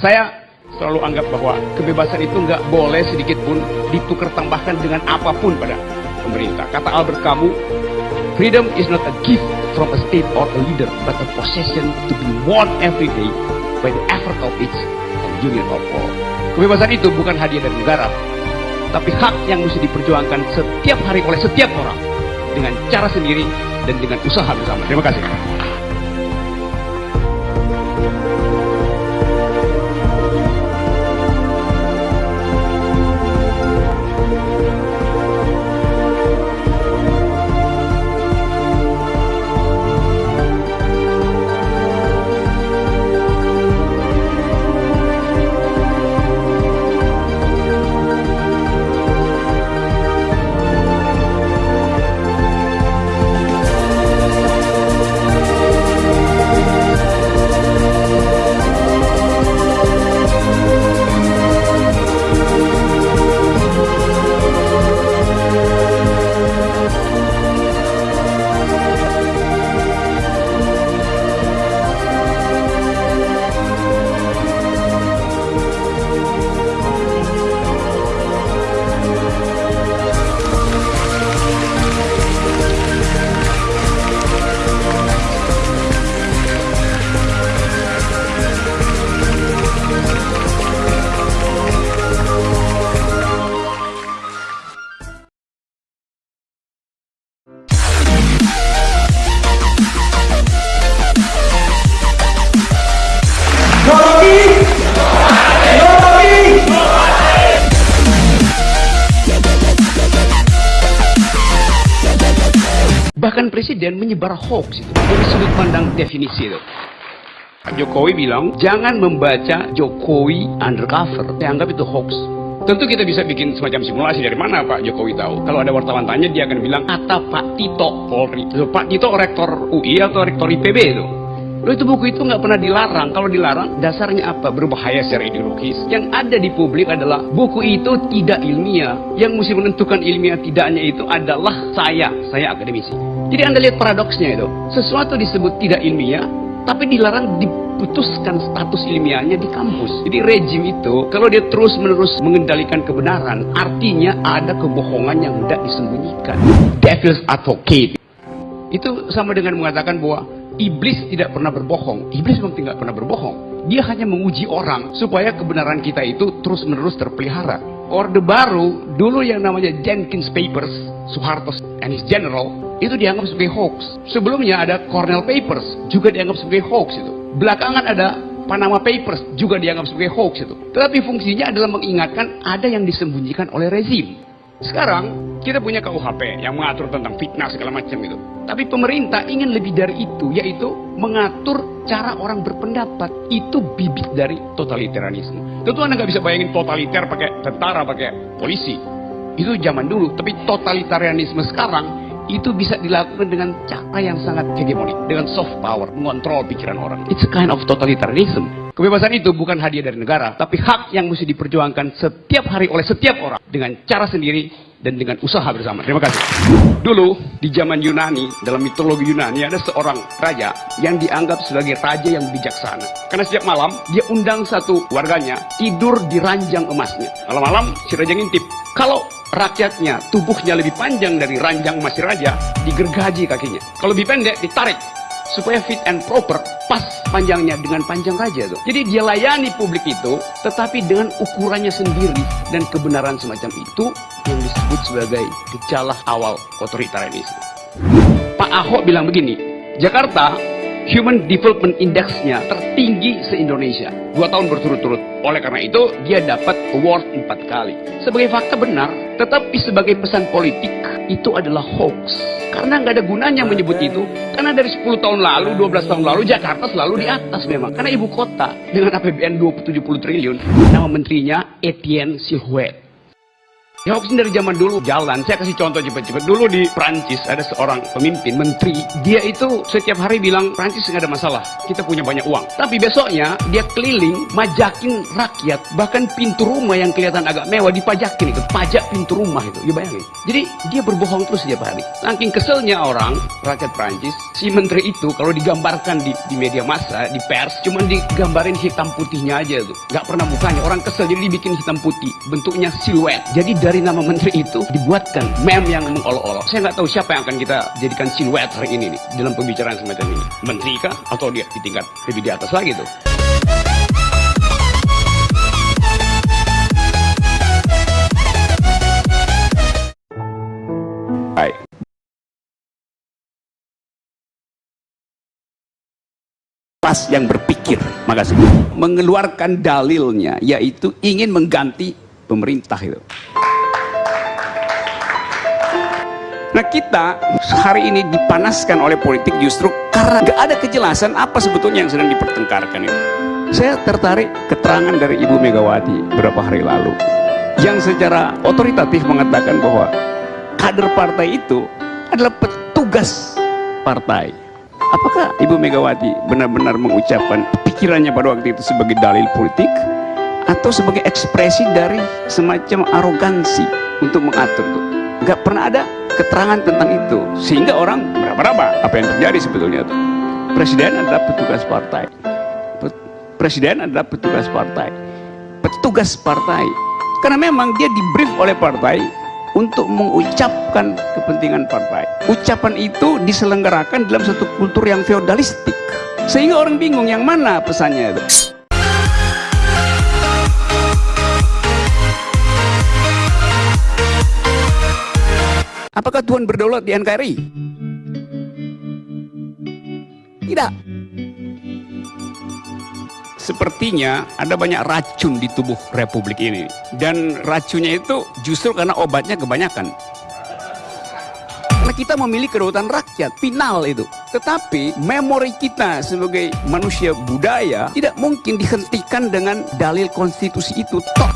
Saya selalu anggap bahwa kebebasan itu nggak boleh sedikit pun ditukar tambahkan dengan apa pun pada pemerintah. Kata Albert Camus, freedom is not a gift from a state or a leader, but a possession to be won every day by the effort of its and union of all. Kebebasan itu bukan hadiah dari negara, tapi hak yang mesti diperjuangkan setiap hari oleh setiap orang dengan cara sendiri dan dengan usaha bersama. Terima kasih. Presiden menyebar hoax itu dari sudut pandang definisi itu. Pak Jokowi bilang, jangan membaca Jokowi undercover. Saya anggap itu hoax. Tentu kita bisa bikin semacam simulasi dari mana Pak Jokowi tahu. Kalau ada wartawan tanya, dia akan bilang, kata Pak Tito Polri. Pak Tito rektor UI atau rektor IPB itu. Loh itu buku itu nggak pernah dilarang. Kalau dilarang, dasarnya apa? Berbahaya secara ideologis. Yang ada di publik adalah buku itu tidak ilmiah. Yang mesti menentukan ilmiah tidaknya itu adalah saya. Saya akademisi. Jadi Anda lihat paradoksnya itu. Sesuatu disebut tidak ilmiah, tapi dilarang diputuskan status ilmiahnya di kampus. Jadi rejim itu, kalau dia terus-menerus mengendalikan kebenaran, artinya ada kebohongan yang tidak disembunyikan. Devil's advocate. Itu sama dengan mengatakan bahwa iblis tidak pernah berbohong. Iblis memang tidak pernah berbohong. Dia hanya menguji orang supaya kebenaran kita itu terus-menerus terpelihara. Orde Baru, dulu yang namanya Jenkins Papers, Soeharto and his general, itu dianggap sebagai hoax. Sebelumnya ada Cornell Papers, juga dianggap sebagai hoax itu. Belakangan ada Panama Papers, juga dianggap sebagai hoax itu. Tetapi fungsinya adalah mengingatkan ada yang disembunyikan oleh rezim. Sekarang kita punya KUHP yang mengatur tentang fitnah segala macam itu. Tapi pemerintah ingin lebih dari itu, yaitu mengatur cara orang berpendapat. Itu bibit dari totalitarianisme. Tentu Anda nggak bisa bayangin totaliter pakai tentara, pakai polisi. Itu zaman dulu. Tapi totalitarianisme sekarang itu bisa dilakukan dengan cara yang sangat hegemonik, dengan soft power, mengontrol pikiran orang. It's a kind of totalitarianism. Kebebasan itu bukan hadiah dari negara, tapi hak yang mesti diperjuangkan setiap hari oleh setiap orang dengan cara sendiri dan dengan usaha bersama. Terima kasih. Dulu di zaman Yunani, dalam mitologi Yunani ada seorang raja yang dianggap sebagai raja yang bijaksana. Karena setiap malam dia undang satu warganya tidur di ranjang emasnya. Malam-malam si raja ngintip. Kalau rakyatnya tubuhnya lebih panjang dari ranjang emas si raja, digergaji kakinya. Kalau lebih pendek, ditarik supaya fit and proper pas panjangnya dengan panjang raja tuh. Jadi dia layani publik itu tetapi dengan ukurannya sendiri dan kebenaran semacam itu yang disebut sebagai gejala awal otoritarianisme. Pak Ahok bilang begini, Jakarta Human Development Index-nya tertinggi se-Indonesia. Dua tahun berturut-turut. Oleh karena itu, dia dapat award empat kali. Sebagai fakta benar, tetapi sebagai pesan politik, itu adalah hoax. Karena nggak ada gunanya menyebut itu. Karena dari 10 tahun lalu, 12 tahun lalu, Jakarta selalu di atas memang. Karena ibu kota dengan APBN 270 triliun. Nama menterinya Etienne Sihuet. Ya hoax dari zaman dulu jalan. Saya kasih contoh cepat-cepat. Dulu di Prancis ada seorang pemimpin, menteri. Dia itu setiap hari bilang, Prancis nggak ada masalah. Kita punya banyak uang. Tapi besoknya dia keliling, majakin rakyat. Bahkan pintu rumah yang kelihatan agak mewah dipajakin itu. Pajak pintu rumah itu. Ya bayangin. Jadi dia berbohong terus setiap hari. Saking keselnya orang, rakyat Prancis, si menteri itu kalau digambarkan di, di media massa, di pers, cuman digambarin hitam putihnya aja tuh. Nggak pernah mukanya. Orang kesel jadi dibikin hitam putih. Bentuknya siluet. Jadi dari nama menteri itu dibuatkan meme yang mengolok-olok. Saya nggak tahu siapa yang akan kita jadikan siluet hari ini nih dalam pembicaraan semacam ini. Menteri kah? Atau dia di tingkat lebih di atas lagi tuh? Baik. Pas yang berpikir, makasih, mengeluarkan dalilnya, yaitu ingin mengganti pemerintah itu. Nah kita hari ini dipanaskan oleh politik justru karena gak ada kejelasan apa sebetulnya yang sedang dipertengkarkan itu. Saya tertarik keterangan dari Ibu Megawati beberapa hari lalu yang secara otoritatif mengatakan bahwa kader partai itu adalah petugas partai. Apakah Ibu Megawati benar-benar mengucapkan pikirannya pada waktu itu sebagai dalil politik atau sebagai ekspresi dari semacam arogansi untuk mengatur itu? Gak pernah ada keterangan tentang itu. Sehingga orang berapa-apa apa yang terjadi sebetulnya itu. Presiden adalah petugas partai. Presiden adalah petugas partai. Petugas partai. Karena memang dia dibrief oleh partai untuk mengucapkan kepentingan partai. Ucapan itu diselenggarakan dalam satu kultur yang feodalistik. Sehingga orang bingung yang mana pesannya itu Apakah Tuhan berdaulat di NKRI? Tidak. Sepertinya ada banyak racun di tubuh republik ini. Dan racunnya itu justru karena obatnya kebanyakan. Karena kita memilih kedaulatan rakyat, final itu. Tetapi memori kita sebagai manusia budaya tidak mungkin dihentikan dengan dalil konstitusi itu. Toh,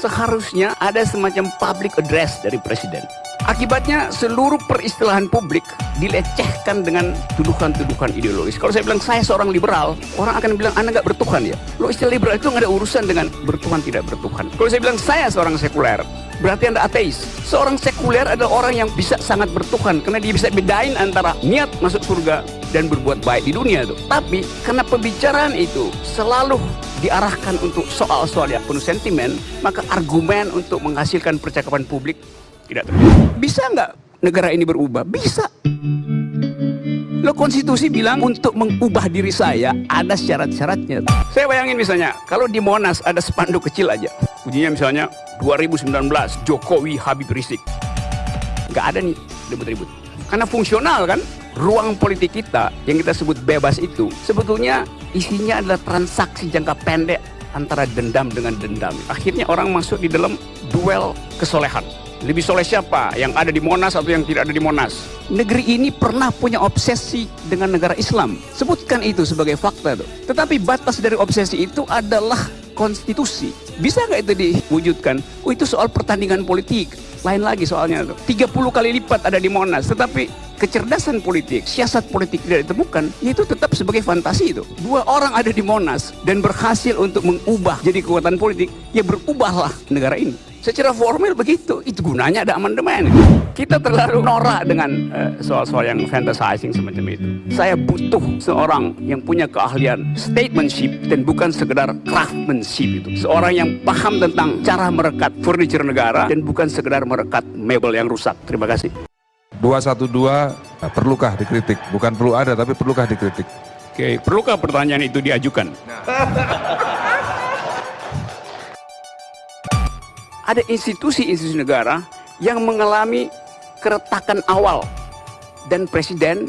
seharusnya ada semacam public address dari presiden. Akibatnya seluruh peristilahan publik dilecehkan dengan tuduhan-tuduhan ideologis. Kalau saya bilang saya seorang liberal, orang akan bilang Anda nggak bertuhan ya. Lo istilah liberal itu nggak ada urusan dengan bertuhan tidak bertuhan. Kalau saya bilang saya seorang sekuler, berarti Anda ateis. Seorang sekuler adalah orang yang bisa sangat bertuhan karena dia bisa bedain antara niat masuk surga dan berbuat baik di dunia itu. Tapi karena pembicaraan itu selalu diarahkan untuk soal-soal yang penuh sentimen, maka argumen untuk menghasilkan percakapan publik tidak terjadi. Bisa nggak negara ini berubah? Bisa. Lo konstitusi bilang untuk mengubah diri saya ada syarat-syaratnya. Saya bayangin misalnya, kalau di Monas ada spanduk kecil aja. Bunyinya misalnya 2019 Jokowi Habib Rizik. Nggak ada nih ribut-ribut. Karena fungsional kan, ruang politik kita yang kita sebut bebas itu sebetulnya isinya adalah transaksi jangka pendek antara dendam dengan dendam. Akhirnya orang masuk di dalam duel kesolehan. Lebih soleh siapa? Yang ada di Monas atau yang tidak ada di Monas? Negeri ini pernah punya obsesi dengan negara Islam. Sebutkan itu sebagai fakta. Tuh. Tetapi batas dari obsesi itu adalah konstitusi. Bisa nggak itu diwujudkan? Oh itu soal pertandingan politik. Lain lagi soalnya. Tuh. 30 kali lipat ada di Monas. Tetapi kecerdasan politik, siasat politik tidak ditemukan, itu tetap sebagai fantasi itu. Dua orang ada di Monas dan berhasil untuk mengubah jadi kekuatan politik, ya berubahlah negara ini. Secara formal begitu, itu gunanya ada amandemen. Kita terlalu norak dengan eh, soal-soal uh, yang fantasizing semacam itu. Saya butuh seorang yang punya keahlian statementship dan bukan sekedar craftsmanship itu. Seorang yang paham tentang cara merekat furniture negara dan bukan sekedar merekat mebel yang rusak. Terima kasih. 212 nah, perlukah dikritik? Bukan perlu ada tapi perlukah dikritik? Oke, perlukah pertanyaan itu diajukan? ada institusi-institusi negara yang mengalami keretakan awal. Dan presiden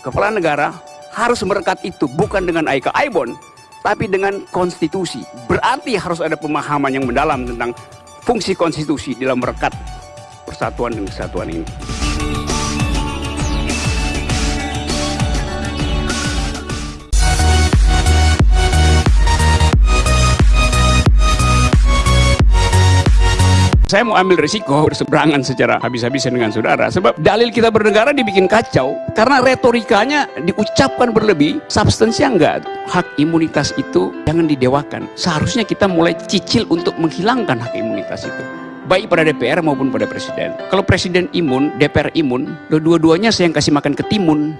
kepala negara harus merekat itu bukan dengan Aika Aibon tapi dengan konstitusi. Berarti harus ada pemahaman yang mendalam tentang fungsi konstitusi dalam merekat persatuan dan kesatuan ini saya mau ambil risiko berseberangan secara habis-habisan dengan saudara. Sebab dalil kita bernegara dibikin kacau karena retorikanya diucapkan berlebih substansinya enggak. Hak imunitas itu jangan didewakan. Seharusnya kita mulai cicil untuk menghilangkan hak imunitas itu. Baik pada DPR maupun pada presiden. Kalau presiden imun, DPR imun dua-duanya saya yang kasih makan ketimun.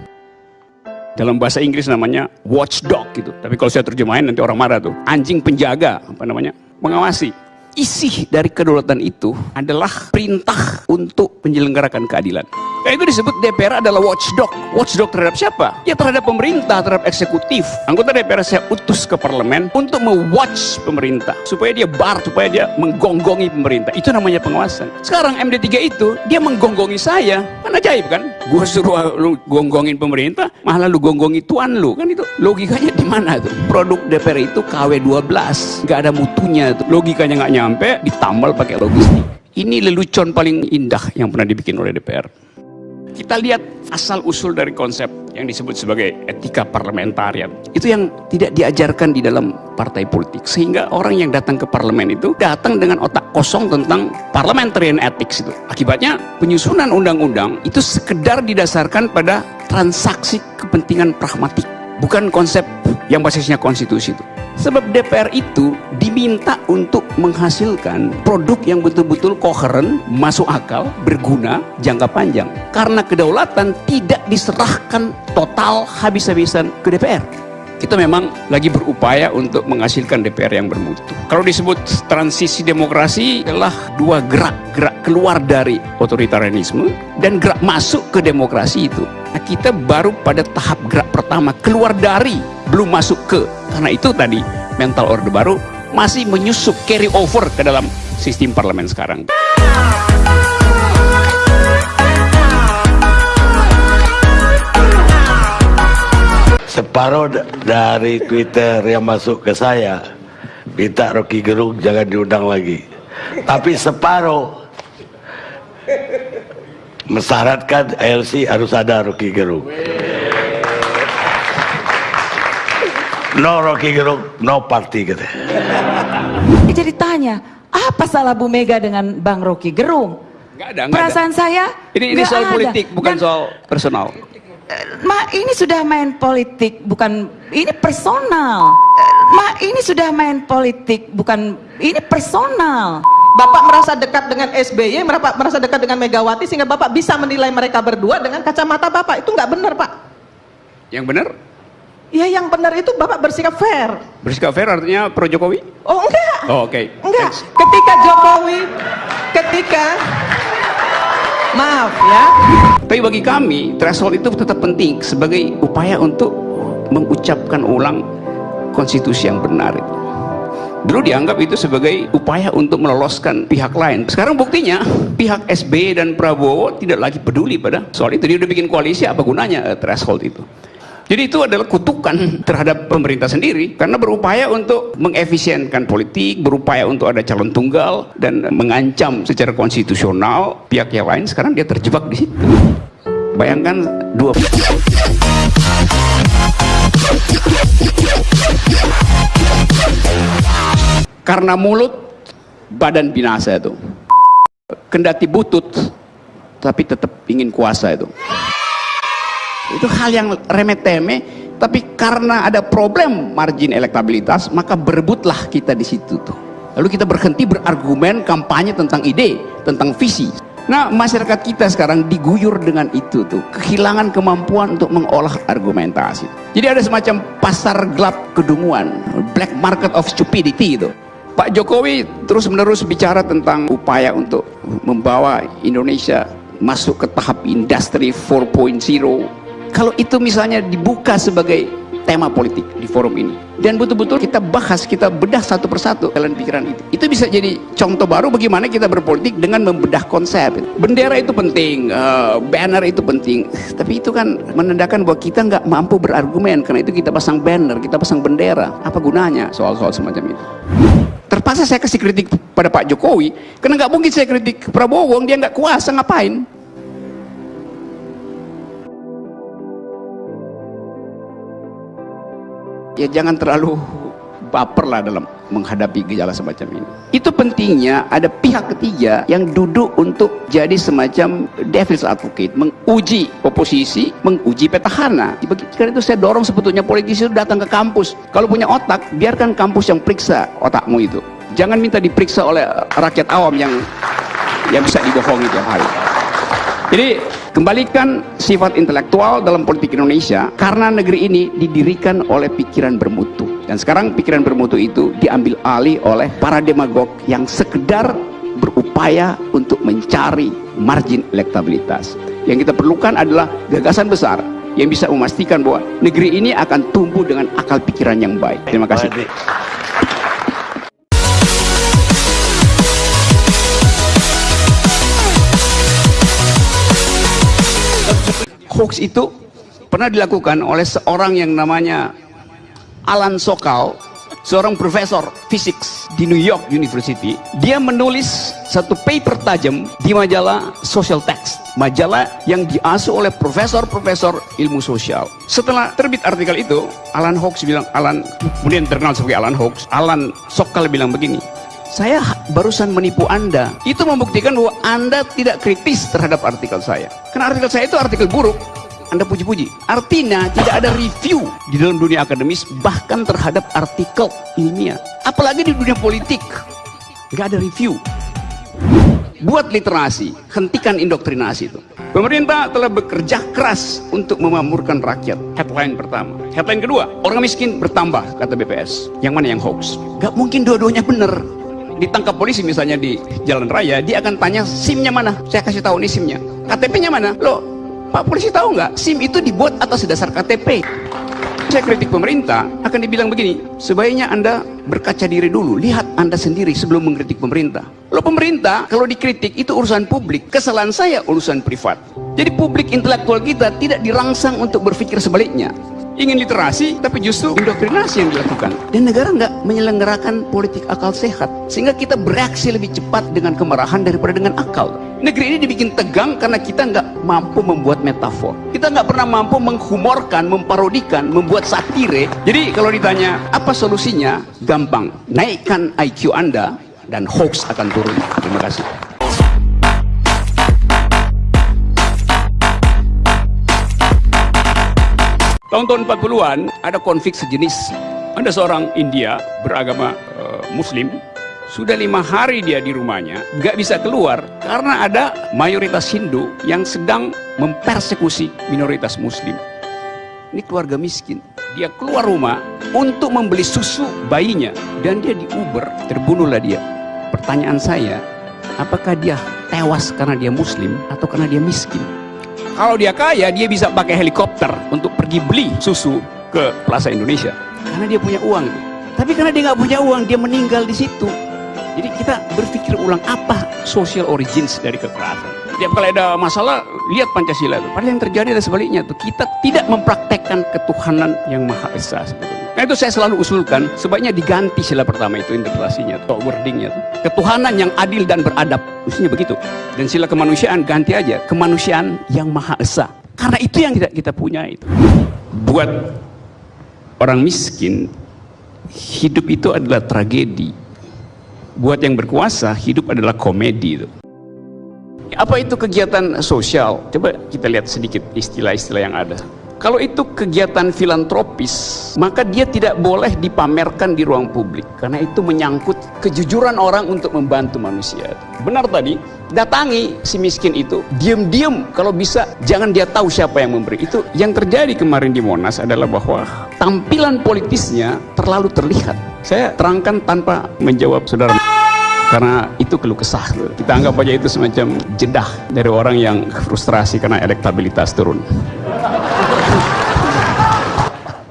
Dalam bahasa Inggris namanya watchdog gitu. Tapi kalau saya terjemahin nanti orang marah tuh. Anjing penjaga apa namanya? Mengawasi isi dari kedaulatan itu adalah perintah untuk menyelenggarakan keadilan. Nah, itu disebut DPR adalah watchdog. Watchdog terhadap siapa? Ya terhadap pemerintah, terhadap eksekutif. Anggota DPR saya utus ke parlemen untuk mewatch pemerintah. Supaya dia bar, supaya dia menggonggongi pemerintah. Itu namanya pengawasan. Sekarang MD3 itu, dia menggonggongi saya. Kan ajaib kan? Gue suruh lu gonggongin pemerintah, malah lu gonggongi tuan lu. Kan itu logikanya di mana tuh? Produk DPR itu KW12. Gak ada mutunya tuh. Logikanya nggak nyampe, ditambal pakai logistik. Ini lelucon paling indah yang pernah dibikin oleh DPR. Kita lihat asal usul dari konsep yang disebut sebagai etika parlementarian. Itu yang tidak diajarkan di dalam partai politik. Sehingga orang yang datang ke parlemen itu datang dengan otak kosong tentang parliamentarian ethics itu. Akibatnya penyusunan undang-undang itu sekedar didasarkan pada transaksi kepentingan pragmatik. Bukan konsep yang basisnya konstitusi itu. Sebab DPR itu diminta untuk menghasilkan produk yang betul-betul koheren, masuk akal, berguna, jangka panjang. Karena kedaulatan tidak diserahkan total habis-habisan ke DPR. Kita memang lagi berupaya untuk menghasilkan DPR yang bermutu. Kalau disebut transisi demokrasi adalah dua gerak, gerak keluar dari otoritarianisme dan gerak masuk ke demokrasi itu. Nah, kita baru pada tahap gerak pertama, keluar dari, belum masuk ke. Karena itu tadi mental orde baru masih menyusup carry over ke dalam sistem parlemen sekarang. separuh dari Twitter yang masuk ke saya minta Rocky Gerung jangan diundang lagi tapi separuh mensyaratkan ALC harus ada Rocky Gerung no Rocky Gerung no party gitu jadi tanya apa salah Bu Mega dengan Bang Rocky Gerung Nggak ada, nggak perasaan ada. saya Ini, ini soal ada. politik, bukan Dan- soal personal. Ma, ini sudah main politik, bukan ini personal. Ma, ini sudah main politik, bukan ini personal. Bapak merasa dekat dengan SBY, Bapak merasa dekat dengan Megawati sehingga Bapak bisa menilai mereka berdua dengan kacamata Bapak. Itu nggak benar, Pak. Yang benar, Ya yang benar itu Bapak bersikap fair. bersikap fair artinya pro Jokowi? Oh enggak. Oh, oke. Enggak. Thanks. Ketika Jokowi, ketika maaf ya. Tapi bagi kami, threshold itu tetap penting sebagai upaya untuk mengucapkan ulang konstitusi yang benar. Dulu dianggap itu sebagai upaya untuk meloloskan pihak lain. Sekarang buktinya, pihak SBY dan Prabowo tidak lagi peduli pada soal itu. Dia udah bikin koalisi, apa gunanya eh, threshold itu? Jadi itu adalah kutukan terhadap pemerintah sendiri karena berupaya untuk mengefisienkan politik, berupaya untuk ada calon tunggal dan mengancam secara konstitusional pihak yang lain. Sekarang dia terjebak di situ. Bayangkan dua karena mulut badan binasa itu. Kendati butut tapi tetap ingin kuasa itu. Itu hal yang remeh-temeh tapi karena ada problem margin elektabilitas maka berebutlah kita di situ tuh. Lalu kita berhenti berargumen kampanye tentang ide, tentang visi. Nah, masyarakat kita sekarang diguyur dengan itu tuh, kehilangan kemampuan untuk mengolah argumentasi. Jadi ada semacam pasar gelap kedunguan, black market of stupidity itu. Pak Jokowi terus-menerus bicara tentang upaya untuk membawa Indonesia masuk ke tahap industri 4.0. Kalau itu misalnya dibuka sebagai tema politik di forum ini dan betul-betul kita bahas, kita bedah satu persatu jalan pikiran itu. Itu bisa jadi contoh baru bagaimana kita berpolitik dengan membedah konsep. Bendera itu penting, eh, banner itu penting, tapi itu kan menandakan bahwa kita nggak mampu berargumen karena itu kita pasang banner, kita pasang bendera. Apa gunanya soal-soal semacam itu? Terpaksa saya kasih kritik pada Pak Jokowi karena nggak mungkin saya kritik Prabowo, dia nggak kuasa ngapain? Ya jangan terlalu baper lah dalam menghadapi gejala semacam ini. Itu pentingnya ada pihak ketiga yang duduk untuk jadi semacam devil's advocate, menguji oposisi, menguji petahana. Karena itu saya dorong sebetulnya politisi itu datang ke kampus. Kalau punya otak, biarkan kampus yang periksa otakmu itu. Jangan minta diperiksa oleh rakyat awam yang yang bisa dibohongi tiap hari. Jadi kembalikan sifat intelektual dalam politik Indonesia karena negeri ini didirikan oleh pikiran bermutu. Dan sekarang pikiran bermutu itu diambil alih oleh para demagog yang sekedar berupaya untuk mencari margin elektabilitas. Yang kita perlukan adalah gagasan besar yang bisa memastikan bahwa negeri ini akan tumbuh dengan akal pikiran yang baik. Terima kasih. Hoax itu pernah dilakukan oleh seorang yang namanya Alan Sokal seorang profesor fisik di New York University. Dia menulis satu paper tajam di majalah Social Text majalah yang diasuh oleh profesor-profesor ilmu sosial. Setelah terbit artikel itu Alan Hawks bilang Alan kemudian terkenal sebagai Alan Hawks Alan Sokal bilang begini saya barusan menipu Anda. Itu membuktikan bahwa Anda tidak kritis terhadap artikel saya. Karena artikel saya itu artikel buruk. Anda puji-puji. Artinya tidak ada review di dalam dunia akademis bahkan terhadap artikel ilmiah. Apalagi di dunia politik. Nggak ada review. Buat literasi, hentikan indoktrinasi itu. Pemerintah telah bekerja keras untuk memamurkan rakyat. Headline pertama. Headline kedua, orang miskin bertambah, kata BPS. Yang mana yang hoax? Gak mungkin dua-duanya benar ditangkap polisi misalnya di jalan raya dia akan tanya SIM-nya mana? Saya kasih tahu nih SIM-nya. KTP-nya mana? Loh Pak polisi tahu nggak? SIM itu dibuat atas dasar KTP saya kritik pemerintah akan dibilang begini sebaiknya anda berkaca diri dulu lihat anda sendiri sebelum mengkritik pemerintah. Loh pemerintah kalau dikritik itu urusan publik kesalahan saya urusan privat. Jadi publik intelektual kita tidak dirangsang untuk berpikir sebaliknya ingin literasi tapi justru indoktrinasi yang dilakukan. Dan negara nggak menyelenggarakan politik akal sehat sehingga kita bereaksi lebih cepat dengan kemarahan daripada dengan akal. Negeri ini dibikin tegang karena kita nggak mampu membuat metafor. Kita nggak pernah mampu menghumorkan memparodikan membuat satire. Jadi kalau ditanya apa solusinya? Gampang. Naikkan IQ anda dan hoax akan turun. Terima kasih Tahun-tahun 40-an ada konflik sejenis. Ada seorang India beragama uh, Muslim. Sudah lima hari dia di rumahnya, nggak bisa keluar karena ada mayoritas Hindu yang sedang mempersekusi minoritas Muslim. Ini keluarga miskin. Dia keluar rumah untuk membeli susu bayinya dan dia di Uber, terbunuhlah dia. Pertanyaan saya, apakah dia tewas karena dia Muslim atau karena dia miskin? Kalau dia kaya, dia bisa pakai helikopter untuk pergi beli susu ke Plaza Indonesia. Karena dia punya uang. Tapi karena dia nggak punya uang, dia meninggal di situ. Jadi kita berpikir ulang apa social origins dari kekerasan. Tiap kali ada masalah, lihat Pancasila itu. Padahal yang terjadi adalah sebaliknya. Tuh. Kita tidak mempraktekkan ketuhanan yang Maha Esa sebetulnya. Nah itu saya selalu usulkan, sebaiknya diganti sila pertama itu interpretasinya atau wordingnya. Ketuhanan yang adil dan beradab, mestinya begitu. Dan sila kemanusiaan ganti aja, kemanusiaan yang maha esa. Karena itu yang tidak kita punya itu. Buat orang miskin, hidup itu adalah tragedi. Buat yang berkuasa, hidup adalah komedi itu. Apa itu kegiatan sosial? Coba kita lihat sedikit istilah-istilah yang ada. Kalau itu kegiatan filantropis, maka dia tidak boleh dipamerkan di ruang publik karena itu menyangkut kejujuran orang untuk membantu manusia. Benar tadi, datangi si miskin itu, diam-diam kalau bisa jangan dia tahu siapa yang memberi. Itu yang terjadi kemarin di Monas adalah bahwa tampilan politisnya terlalu terlihat. Saya terangkan tanpa menjawab saudara karena itu keluh kesah kita anggap aja itu semacam jedah dari orang yang frustrasi karena elektabilitas turun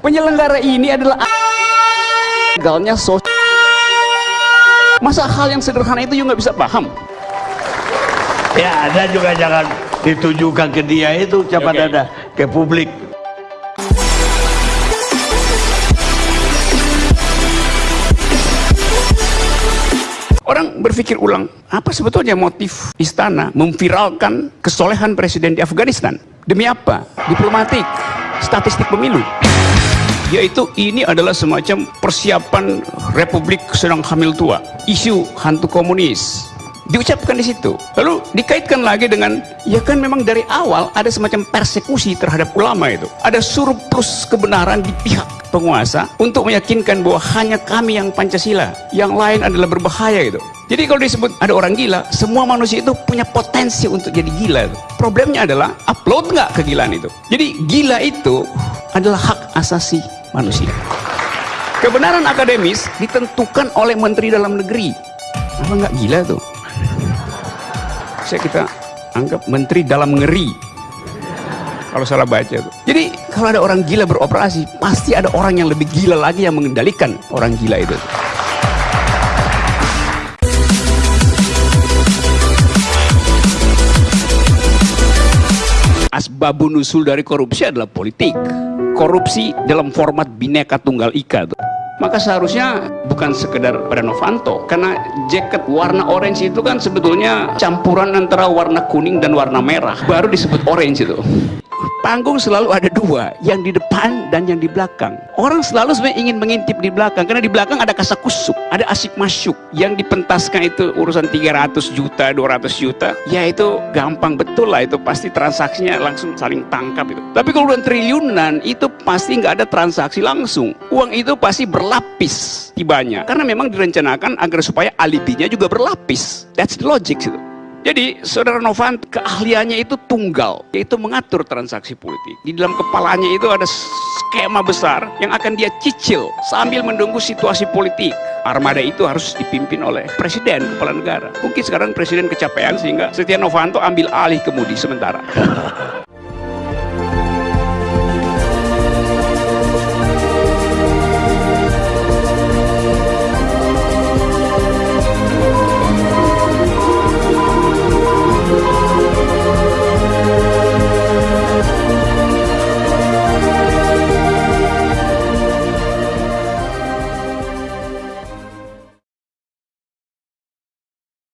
penyelenggara ini adalah gagalnya sosial masa hal yang sederhana itu juga nggak bisa paham ya ada juga jangan ditujukan ke dia itu cepat okay. ada ke publik Orang berpikir ulang, apa sebetulnya motif istana memviralkan kesolehan presiden di Afghanistan? Demi apa? Diplomatik, statistik pemilu. Yaitu ini adalah semacam persiapan Republik sedang hamil tua isu hantu komunis. Diucapkan di situ. Lalu dikaitkan lagi dengan ya kan memang dari awal ada semacam persekusi terhadap ulama itu. Ada surplus kebenaran di pihak penguasa untuk meyakinkan bahwa hanya kami yang Pancasila yang lain adalah berbahaya itu. Jadi kalau disebut ada orang gila semua manusia itu punya potensi untuk jadi gila itu. problemnya adalah upload nggak kegilaan itu? Jadi gila itu adalah hak asasi manusia kebenaran akademis ditentukan oleh menteri dalam negeri apa nggak gila tuh saya kita anggap menteri dalam ngeri kalau salah baca tuh. Jadi kalau ada orang gila beroperasi, pasti ada orang yang lebih gila lagi yang mengendalikan orang gila itu. Asbabun nusul dari korupsi adalah politik. Korupsi dalam format bineka tunggal ika tuh. Maka seharusnya bukan sekedar pada Novanto karena jaket warna orange itu kan sebetulnya campuran antara warna kuning dan warna merah baru disebut orange itu panggung selalu ada dua yang di depan dan yang di belakang. Orang selalu sebenarnya ingin mengintip di belakang karena di belakang ada kasakusuk ada asik masuk yang dipentaskan itu urusan 300 juta 200 juta ya itu gampang betul lah itu pasti transaksinya langsung saling tangkap itu. Tapi kalau udah triliunan itu pasti nggak ada transaksi langsung. Uang itu pasti berlapis tibanya. Karena memang direncanakan agar supaya alibinya juga berlapis. That's the logic itu jadi saudara Novanto keahliannya itu tunggal, yaitu mengatur transaksi politik. Di dalam kepalanya itu ada skema besar yang akan dia cicil sambil menunggu situasi politik. Armada itu harus dipimpin oleh presiden kepala negara. Mungkin sekarang presiden kecapean sehingga Setia Novanto ambil alih kemudi sementara.